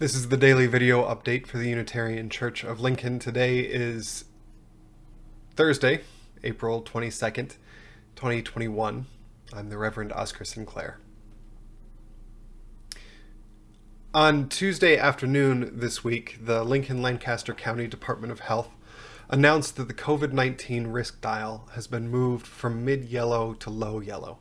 This is the daily video update for the Unitarian Church of Lincoln. Today is Thursday, April 22nd, 2021. I'm the Reverend Oscar Sinclair. On Tuesday afternoon this week, the Lincoln Lancaster County Department of Health announced that the COVID-19 risk dial has been moved from mid-yellow to low yellow.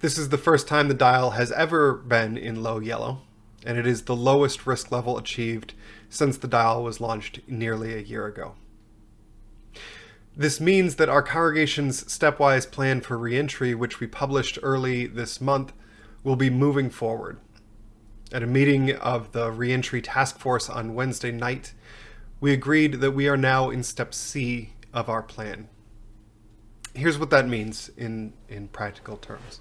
This is the first time the dial has ever been in low yellow, and it is the lowest risk level achieved since the dial was launched nearly a year ago. This means that our congregation's stepwise plan for reentry, which we published early this month, will be moving forward. At a meeting of the reentry task force on Wednesday night, we agreed that we are now in step C of our plan. Here's what that means in, in practical terms.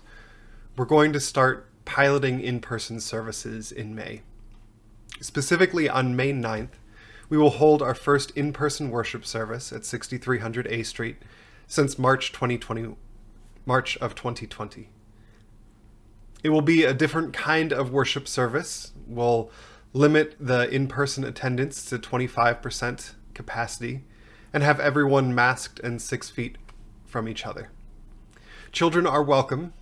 We're going to start piloting in-person services in May. Specifically on May 9th, we will hold our first in-person worship service at 6300 A Street since March 2020, March of 2020. It will be a different kind of worship service. We'll limit the in-person attendance to 25% capacity and have everyone masked and six feet from each other. Children are welcome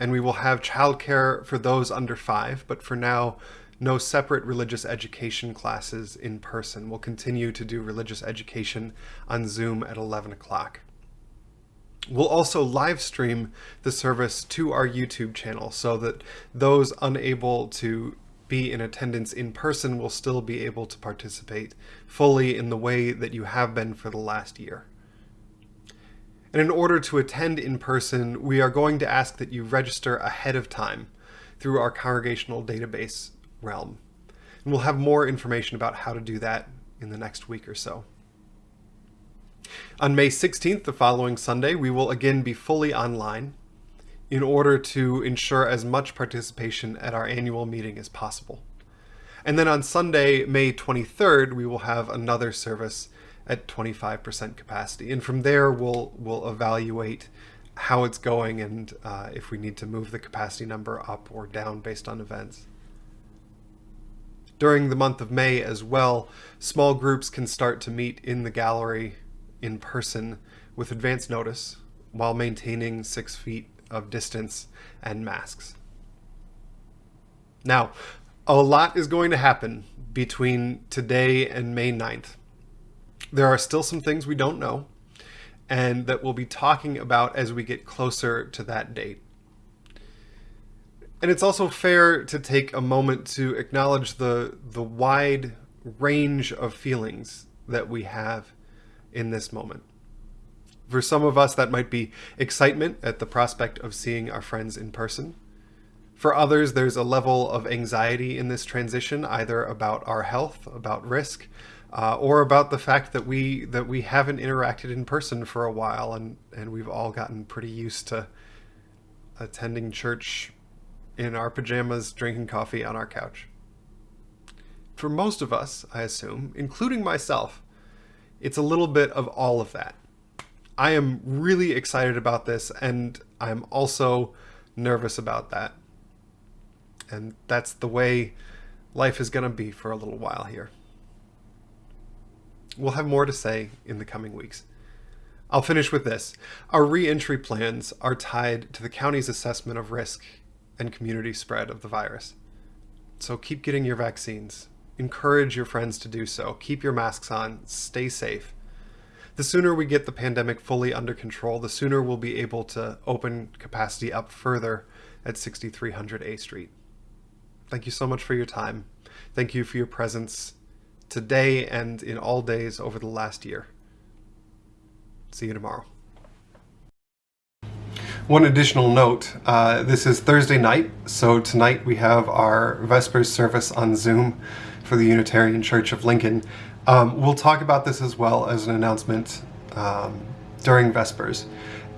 and we will have childcare for those under five, but for now, no separate religious education classes in person. We'll continue to do religious education on Zoom at 11 o'clock. We'll also live stream the service to our YouTube channel so that those unable to be in attendance in person will still be able to participate fully in the way that you have been for the last year. And in order to attend in person, we are going to ask that you register ahead of time through our congregational database realm. And we'll have more information about how to do that in the next week or so. On May 16th, the following Sunday, we will again be fully online in order to ensure as much participation at our annual meeting as possible. And then on Sunday, May 23rd, we will have another service at 25% capacity. And from there, we'll, we'll evaluate how it's going and uh, if we need to move the capacity number up or down based on events. During the month of May as well, small groups can start to meet in the gallery in person with advance notice while maintaining six feet of distance and masks. Now, a lot is going to happen between today and May 9th. There are still some things we don't know and that we'll be talking about as we get closer to that date. And it's also fair to take a moment to acknowledge the, the wide range of feelings that we have in this moment. For some of us, that might be excitement at the prospect of seeing our friends in person. For others, there's a level of anxiety in this transition, either about our health, about risk, uh, or about the fact that we that we haven't interacted in person for a while and and we've all gotten pretty used to attending church in our pajamas drinking coffee on our couch. For most of us i assume including myself it's a little bit of all of that. I am really excited about this and i'm also nervous about that. And that's the way life is going to be for a little while here We'll have more to say in the coming weeks. I'll finish with this. Our re-entry plans are tied to the county's assessment of risk and community spread of the virus. So keep getting your vaccines. Encourage your friends to do so. Keep your masks on. Stay safe. The sooner we get the pandemic fully under control, the sooner we'll be able to open capacity up further at 6300 A Street. Thank you so much for your time. Thank you for your presence today and in all days over the last year. See you tomorrow. One additional note, uh, this is Thursday night, so tonight we have our Vespers service on Zoom for the Unitarian Church of Lincoln. Um, we'll talk about this as well as an announcement um, during Vespers.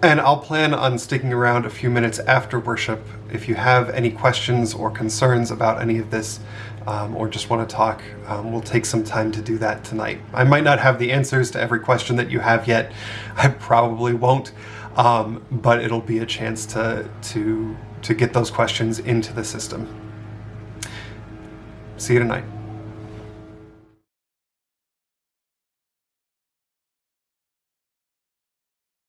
And I'll plan on sticking around a few minutes after worship. If you have any questions or concerns about any of this, um, or just want to talk, um, we'll take some time to do that tonight. I might not have the answers to every question that you have yet. I probably won't, um, but it'll be a chance to, to, to get those questions into the system. See you tonight.